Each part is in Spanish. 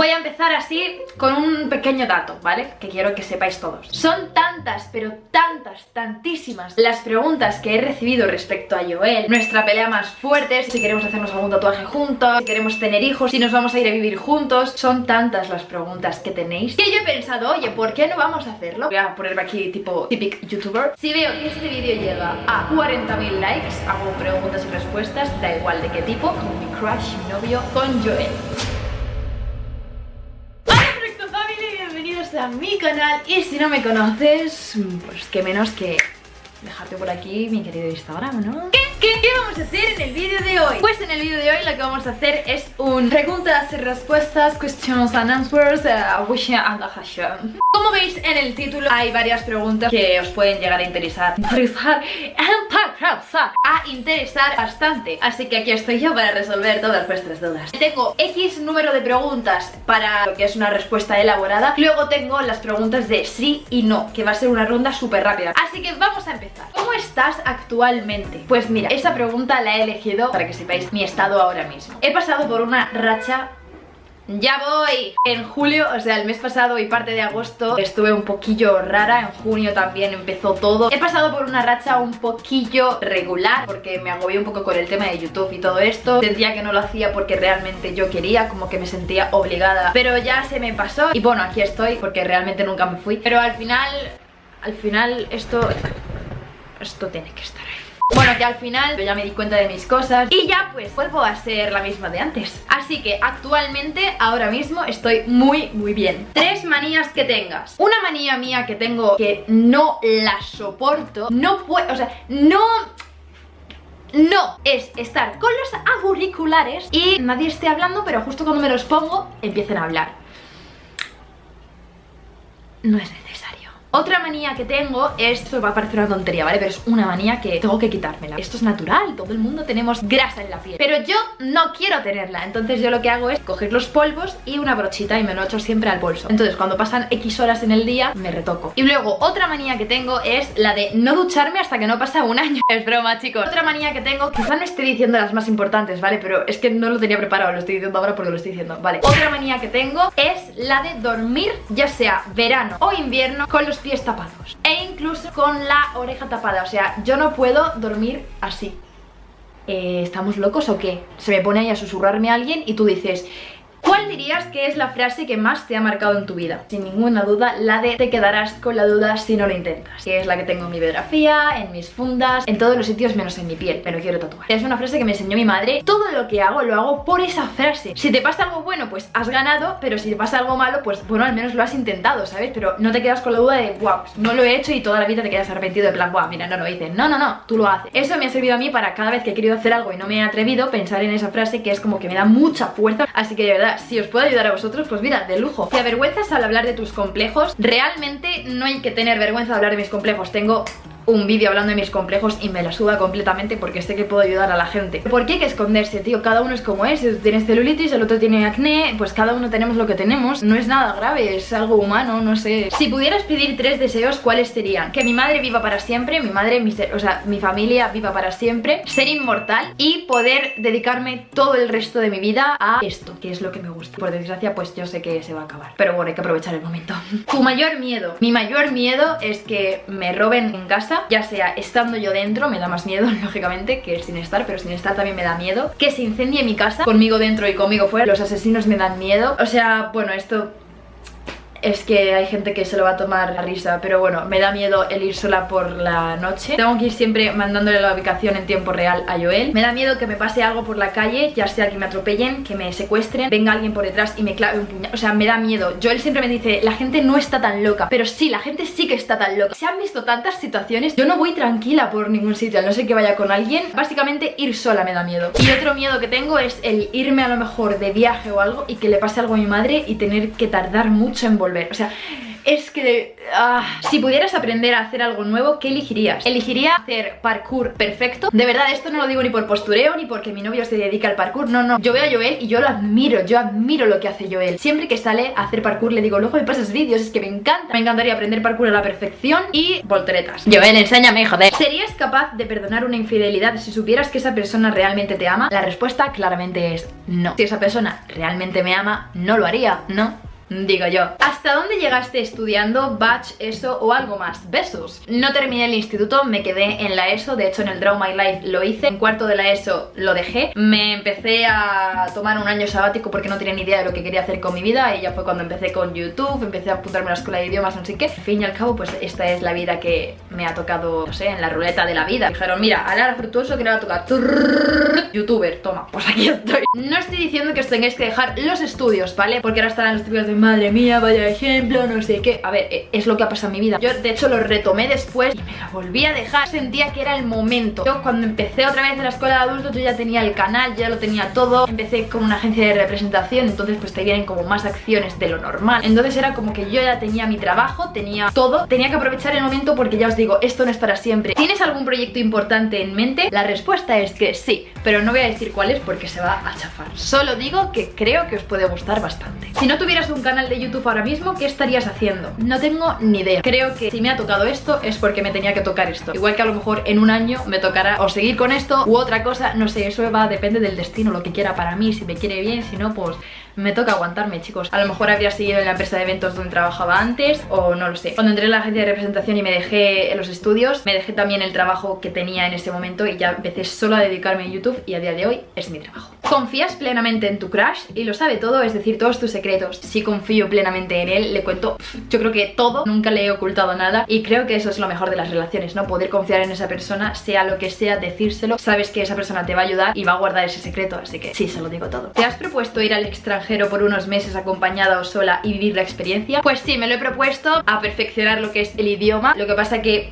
Voy a empezar así con un pequeño dato, ¿vale? Que quiero que sepáis todos. Son tantas, pero tantas, tantísimas las preguntas que he recibido respecto a Joel, nuestra pelea más fuerte, si queremos hacernos algún tatuaje juntos, si queremos tener hijos, si nos vamos a ir a vivir juntos. Son tantas las preguntas que tenéis que yo he pensado, oye, ¿por qué no vamos a hacerlo? Voy a ponerme aquí tipo típico youtuber. Si veo que este vídeo llega a 40.000 likes, hago preguntas y respuestas, da igual de qué tipo, con mi crush, mi novio, con Joel. A mi canal y si no me conoces, pues qué menos que dejarte por aquí mi querido Instagram, ¿no? ¿Qué, qué, qué vamos a hacer en el vídeo de hoy? Pues en el vídeo de hoy lo que vamos a hacer es un preguntas y respuestas, questions and answers, uh, wishing and a Como veis en el título hay varias preguntas que os pueden llegar a interesar, interesar, a interesar bastante. Así que aquí estoy yo para resolver todas vuestras dudas. Tengo X número de preguntas para lo que es una respuesta elaborada. Luego tengo las preguntas de sí y no, que va a ser una ronda súper rápida. Así que vamos a empezar. ¿Cómo estás actualmente? Pues mira, esa pregunta la he elegido para que sepáis mi estado ahora mismo. He pasado por una racha ¡Ya voy! En julio, o sea, el mes pasado y parte de agosto estuve un poquillo rara, en junio también empezó todo. He pasado por una racha un poquillo regular porque me agobié un poco con el tema de YouTube y todo esto. Sentía que no lo hacía porque realmente yo quería, como que me sentía obligada, pero ya se me pasó y bueno, aquí estoy porque realmente nunca me fui. Pero al final, al final esto, esto tiene que estar ahí. Bueno, que al final yo ya me di cuenta de mis cosas y ya pues vuelvo a ser la misma de antes. Así que actualmente, ahora mismo, estoy muy, muy bien. Tres manías que tengas. Una manía mía que tengo que no la soporto, no puedo, o sea, no... No, es estar con los auriculares y nadie esté hablando, pero justo cuando me los pongo, empiecen a hablar. No es necesario. Otra manía que tengo, esto va a parecer una tontería, ¿vale? Pero es una manía que tengo que quitármela. Esto es natural, todo el mundo tenemos grasa en la piel. Pero yo no quiero tenerla. Entonces yo lo que hago es coger los polvos y una brochita y me lo echo siempre al bolso. Entonces cuando pasan X horas en el día, me retoco. Y luego otra manía que tengo es la de no ducharme hasta que no pasa un año. Es broma, chicos. Otra manía que tengo, quizá no estoy diciendo las más importantes, ¿vale? Pero es que no lo tenía preparado, lo estoy diciendo ahora porque lo estoy diciendo, ¿vale? Otra manía que tengo es la de dormir, ya sea verano o invierno, con los pies tapados. E incluso con la oreja tapada. O sea, yo no puedo dormir así. Eh, ¿Estamos locos o qué? Se me pone ahí a susurrarme a alguien y tú dices ¿Cuál dirías que es la frase que más te ha marcado en tu vida? Sin ninguna duda, la de te quedarás con la duda si no lo intentas Que es la que tengo en mi biografía, en mis fundas, en todos los sitios menos en mi piel Pero quiero tatuar. Es una frase que me enseñó mi madre Todo lo que hago, lo hago por esa frase. Si te pasa algo bueno, pues has ganado Pero si te pasa algo malo, pues bueno, al menos lo has intentado, ¿sabes? Pero no te quedas con la duda de, wow, no lo he hecho y toda la vida te quedas arrepentido de plan, wow, mira, no lo hice No, no, no, tú lo haces. Eso me ha servido a mí para cada vez que he querido hacer algo y no me he atrevido Pensar en esa frase que es como que me da mucha fuerza. Así que de verdad, si os puedo ayudar a vosotros, pues mira, de lujo. Si avergüenzas al hablar de tus complejos. Realmente no hay que tener vergüenza de hablar de mis complejos. Tengo un vídeo hablando de mis complejos y me la suda completamente porque sé que puedo ayudar a la gente. ¿Por qué hay que esconderse, tío? Cada uno es como es, tú tienes celulitis, el otro tiene acné, pues cada uno tenemos lo que tenemos. No es nada grave, es algo humano, no sé. Si pudieras pedir tres deseos, ¿cuáles serían? Que mi madre viva para siempre, mi madre, mi, o sea, mi familia viva para siempre, ser inmortal y poder dedicarme todo el resto de mi vida a esto, que es lo que me gusta. Por desgracia, pues yo sé que se va a acabar. Pero bueno, hay que aprovechar el momento. Tu mayor miedo. Mi mayor miedo es que me roben en casa ya sea estando yo dentro, me da más miedo, lógicamente, que sin estar, pero sin estar también me da miedo. Que se incendie mi casa, conmigo dentro y conmigo fuera, los asesinos me dan miedo. O sea, bueno, esto es que hay gente que se lo va a tomar a risa Pero bueno, me da miedo el ir sola por la noche. Tengo que ir siempre mandándole la ubicación en tiempo real a Joel. Me da miedo que me pase algo por la calle Ya sea que me atropellen, que me secuestren Venga alguien por detrás y me clave un puñal. O sea, me da miedo. Joel siempre me dice, la gente no está tan loca Pero sí, la gente sí que está tan loca. Se han visto tantas situaciones. Yo no voy tranquila por ningún sitio no sé que vaya con alguien. Básicamente ir sola me da miedo. Y otro miedo que tengo es el irme a lo mejor de viaje o algo Y que le pase algo a mi madre y tener que tardar mucho en volver o sea, Es que... ah, si pudieras aprender a hacer algo nuevo, ¿qué elegirías? ¿Elegiría hacer parkour perfecto? De verdad, esto no lo digo ni por postureo, ni porque mi novio se dedica al parkour No, no, yo veo a Joel y yo lo admiro Yo admiro lo que hace Joel Siempre que sale a hacer parkour le digo, luego me pasas vídeos, es que me encanta Me encantaría aprender parkour a la perfección Y volteretas Joel, enséñame, joder ¿Serías capaz de perdonar una infidelidad si supieras que esa persona realmente te ama? La respuesta claramente es no Si esa persona realmente me ama, no lo haría, ¿no? Digo yo ¿Hasta dónde llegaste estudiando batch, ESO o algo más? Besos. No terminé el instituto, me quedé en la ESO De hecho en el Draw My Life lo hice. En cuarto de la ESO lo dejé. Me empecé a tomar un año sabático Porque no tenía ni idea de lo que quería hacer con mi vida Y ya fue cuando empecé con YouTube Empecé a apuntarme a la escuela de idiomas, no sé qué. Al fin y al cabo pues esta es la vida que me ha tocado No sé, en la ruleta de la vida. Dijeron mira, Alara Fructuoso que le va a tocar Youtuber, toma, pues aquí estoy. No estoy diciendo que os tengáis que dejar los estudios, ¿vale? Porque ahora estarán los típicos de madre mía, vaya ejemplo, no sé qué. A ver, eh, es lo que ha pasado en mi vida. Yo de hecho lo retomé después y me la volví a dejar. Sentía que era el momento. Yo cuando empecé otra vez en la escuela de adultos yo ya tenía el canal, ya lo tenía todo. Empecé con una agencia de representación, entonces pues te vienen como más acciones de lo normal. Entonces era como que yo ya tenía mi trabajo, tenía todo. Tenía que aprovechar el momento porque ya os digo, esto no es para siempre. ¿Tienes algún proyecto importante en mente? La respuesta es que sí, pero no voy a decir cuál es porque se va a chafar. Solo digo que creo que os puede gustar bastante. Si no tuvieras un canal de YouTube ahora mismo, ¿qué estarías haciendo? No tengo ni idea. Creo que si me ha tocado esto es porque me tenía que tocar esto. Igual que a lo mejor en un año me tocará o seguir con esto u otra cosa, no sé, eso va, depende del destino, lo que quiera para mí, si me quiere bien, si no, pues me toca aguantarme, chicos. A lo mejor habría seguido en la empresa de eventos donde trabajaba antes o no lo sé. Cuando entré en la agencia de representación y me dejé en los estudios, me dejé también el trabajo que tenía en ese momento y ya empecé solo a dedicarme a YouTube y a día de hoy es mi trabajo. Confías plenamente en tu crush y lo sabe todo, es decir, todos tus secretos. Si confío plenamente en él, le cuento, yo creo que todo, nunca le he ocultado nada y creo que eso es lo mejor de las relaciones, ¿no? Poder confiar en esa persona, sea lo que sea, decírselo, sabes que esa persona te va a ayudar y va a guardar ese secreto, así que sí, se lo digo todo. ¿Te has propuesto ir al extranjero por unos meses acompañada o sola y vivir la experiencia? Pues sí, me lo he propuesto a perfeccionar lo que es el idioma. Lo que pasa que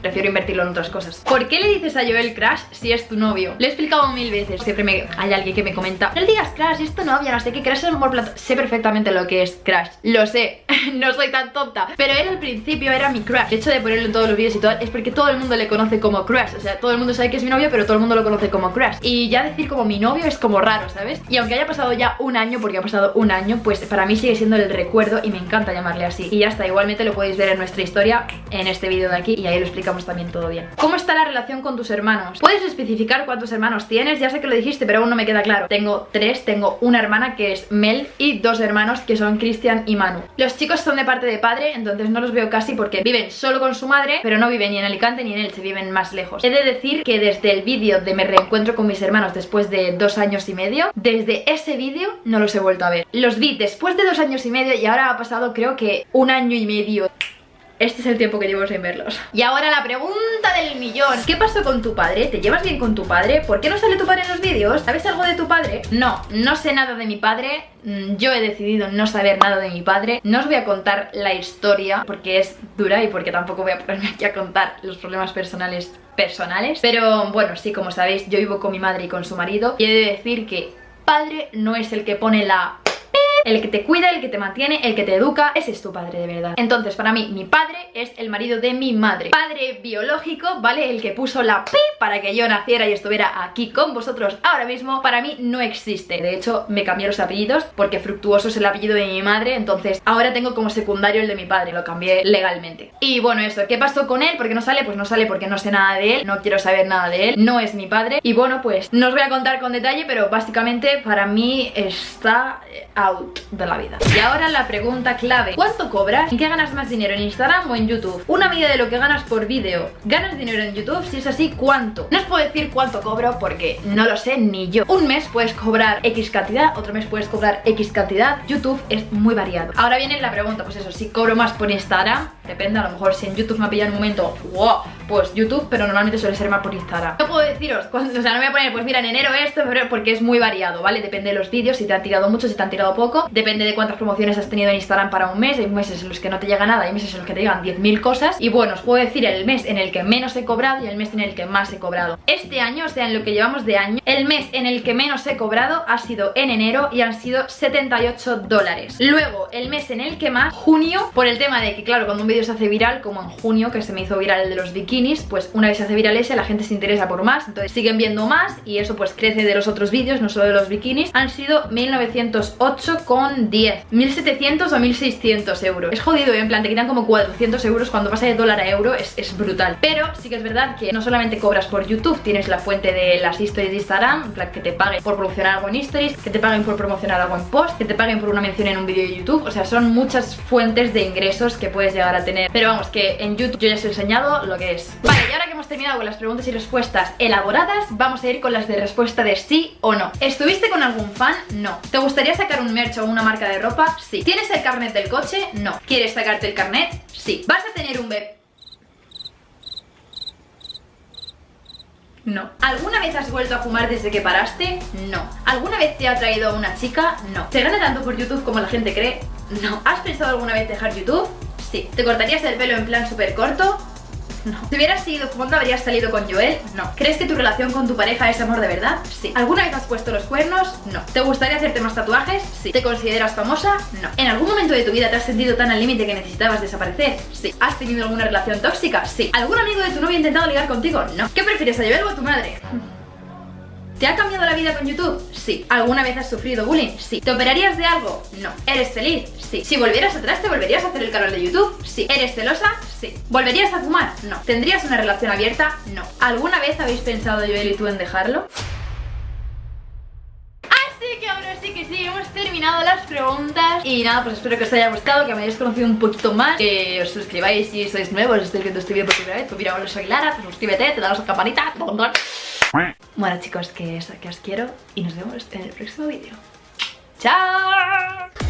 prefiero invertirlo en otras cosas. ¿Por qué le dices a Joel Crash si es tu novio? Lo he explicado mil veces, siempre me, hay alguien que me comenta No le digas Crash, es tu novio, no sé qué, Crash es el mejor plato Sé perfectamente lo que es Crash, lo sé, no soy tan tonta. Pero él al principio era mi Crash El hecho de ponerlo en todos los vídeos y todo es porque todo el mundo le conoce como Crash. O sea, todo el mundo sabe que es mi novio, pero todo el mundo lo conoce como Crash. Y ya decir como mi novio es como raro, ¿sabes? Y aunque haya pasado ya un año, porque ha pasado un año Pues para mí sigue siendo el recuerdo y me encanta llamarle así. Y ya está, igualmente lo podéis ver en nuestra historia En este vídeo de aquí y ahí lo también todo bien. ¿Cómo está la relación con tus hermanos? ¿Puedes especificar cuántos hermanos tienes? Ya sé que lo dijiste, pero aún no me queda claro. Tengo tres, tengo una hermana que es Mel y dos hermanos que son Cristian y Manu. Los chicos son de parte de padre, entonces no los veo casi porque viven solo con su madre Pero no viven ni en Alicante ni en Elche, viven más lejos. He de decir que desde el vídeo de me reencuentro con mis hermanos después de dos años y medio Desde ese vídeo no los he vuelto a ver. Los vi después de dos años y medio y ahora ha pasado creo que un año y medio este es el tiempo que llevo sin verlos Y ahora la pregunta del millón ¿Qué pasó con tu padre? ¿Te llevas bien con tu padre? ¿Por qué no sale tu padre en los vídeos? ¿Sabes algo de tu padre? No, no sé nada de mi padre mm, yo he decidido no saber nada de mi padre No os voy a contar la historia porque es dura y porque tampoco voy a ponerme aquí a contar los problemas personales personales Pero bueno, sí, como sabéis, yo vivo con mi madre y con su marido Y he de decir que padre no es el que pone la el que te cuida, el que te mantiene, el que te educa, ese es tu padre de verdad. Entonces, para mí, mi padre es el marido de mi madre. Padre biológico, ¿vale? El que puso la pi para que yo naciera y estuviera aquí con vosotros ahora mismo, para mí no existe. De hecho, me cambié los apellidos porque Fructuoso es el apellido de mi madre, entonces ahora tengo como secundario el de mi padre, lo cambié legalmente. Y bueno, eso, ¿qué pasó con él? ¿Por qué no sale? Pues no sale porque no sé nada de él, no quiero saber nada de él, no es mi padre. Y bueno, pues no os voy a contar con detalle, pero básicamente para mí está out de la vida Y ahora la pregunta clave ¿Cuánto cobras? ¿En qué ganas más dinero? ¿En Instagram o en YouTube? Una medida de lo que ganas por vídeo ¿Ganas dinero en YouTube? Si es así, ¿cuánto? No os puedo decir cuánto cobro porque no lo sé ni yo Un mes puedes cobrar X cantidad Otro mes puedes cobrar X cantidad YouTube es muy variado Ahora viene la pregunta, pues eso, si cobro más por Instagram Depende, a lo mejor si en YouTube me ha pillado en un momento, wow, pues YouTube, pero normalmente suele ser más por Instagram. No puedo deciros, o sea, no me voy a poner, pues mira, en enero esto, febrero, porque es muy variado, ¿vale? Depende de los vídeos, si te han tirado mucho, si te han tirado poco, depende de cuántas promociones has tenido en Instagram para un mes, hay meses en los que no te llega nada, hay meses en los que te llegan 10.000 cosas, y bueno, os puedo decir el mes en el que menos he cobrado y el mes en el que más he cobrado. Este año, o sea, en lo que llevamos de año, el mes en el que menos he cobrado ha sido en enero y han sido 78 dólares. Luego, el mes en el que más, junio, por el tema de que, claro, cuando un vídeo se hace viral, como en junio, que se me hizo viral el de los bikinis, pues una vez se hace viral ese, la gente se interesa por más, entonces siguen viendo más y eso pues crece de los otros vídeos, no solo de los bikinis, han sido 1908 con 10, 1700 o 1600 euros. Es jodido, ¿eh? en plan, te quitan como 400 euros cuando pasa de dólar a euro, es, es brutal. Pero sí que es verdad que no solamente cobras por YouTube, tienes la fuente de las stories de Instagram, en plan, que te paguen por promocionar algo en stories, que te paguen por promocionar algo en post, que te paguen por una mención en un vídeo de YouTube, o sea, son muchas fuentes de ingresos que puedes llegar a tener. Pero vamos, que en YouTube yo ya os he enseñado lo que es. Vale, y ahora que hemos terminado con las preguntas y respuestas elaboradas, vamos a ir con las de respuesta de sí o no. ¿Estuviste con algún fan? No. ¿Te gustaría sacar un merch o una marca de ropa? Sí. ¿Tienes el carnet del coche? No. ¿Quieres sacarte el carnet? Sí. ¿Vas a tener un bebé? No. ¿Alguna vez has vuelto a fumar desde que paraste? No. ¿Alguna vez te ha traído una chica? No. ¿Se gana tanto por YouTube como la gente cree? No. ¿Has pensado alguna vez dejar YouTube? Sí. ¿Te cortarías el pelo en plan súper corto? No. Si hubieras seguido fumando, ¿habrías salido con Joel? No. ¿Crees que tu relación con tu pareja es amor de verdad? Sí. ¿Alguna vez has puesto los cuernos? No. ¿Te gustaría hacerte más tatuajes? Sí. ¿Te consideras famosa? No. ¿En algún momento de tu vida te has sentido tan al límite que necesitabas desaparecer? Sí. ¿Has tenido alguna relación tóxica? Sí. ¿Algún amigo de tu novio ha intentado ligar contigo? No. ¿Qué prefieres, a Joel o a tu madre? ¿Te ha cambiado la vida con YouTube? Sí. ¿Alguna vez has sufrido bullying? Sí. ¿Te operarías de algo? No. ¿Eres feliz? Sí. Si volvieras atrás, ¿te volverías a hacer el canal de YouTube? Sí. ¿Eres celosa? Sí. ¿Volverías a fumar? No. ¿Tendrías una relación abierta? No. ¿Alguna vez habéis pensado Joel y tú en dejarlo? Así que ahora sí que sí, hemos terminado las preguntas Y nada, pues espero que os haya gustado, que me hayáis conocido un poquito más Que os suscribáis si sois nuevos, estáis viendo este vídeo por primera vez Pues mira, soy Lara, pues suscríbete, te das la campanita Bueno chicos, que, que os quiero y nos vemos en el próximo vídeo ¡Chao!